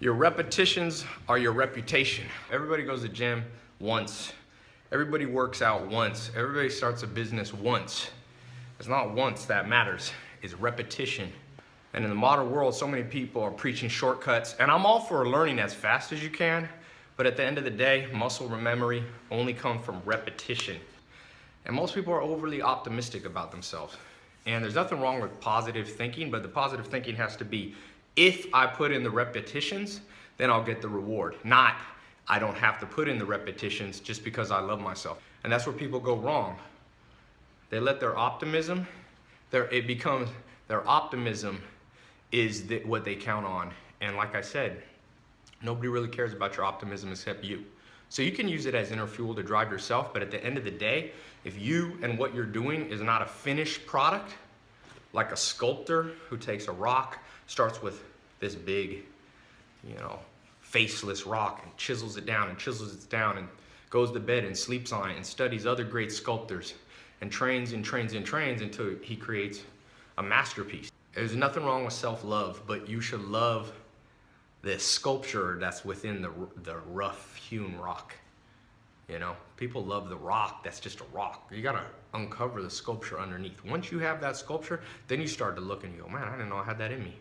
Your repetitions are your reputation. Everybody goes to gym once. Everybody works out once. Everybody starts a business once. It's not once that matters, it's repetition. And in the modern world, so many people are preaching shortcuts. And I'm all for learning as fast as you can, but at the end of the day, muscle memory only comes from repetition. And most people are overly optimistic about themselves. And there's nothing wrong with positive thinking, but the positive thinking has to be if I put in the repetitions, then I'll get the reward. Not I don't have to put in the repetitions just because I love myself. And that's where people go wrong. They let their optimism, their, it becomes, their optimism is the, what they count on. And like I said, nobody really cares about your optimism except you. So you can use it as inner fuel to drive yourself, but at the end of the day, if you and what you're doing is not a finished product, like a sculptor who takes a rock, starts with this big, you know, faceless rock and chisels it down and chisels it down and goes to bed and sleeps on it and studies other great sculptors and trains and trains and trains until he creates a masterpiece. There's nothing wrong with self-love, but you should love this sculpture that's within the, the rough hewn rock. You know, people love the rock that's just a rock. You gotta uncover the sculpture underneath. Once you have that sculpture, then you start to look and you go, man, I didn't know I had that in me.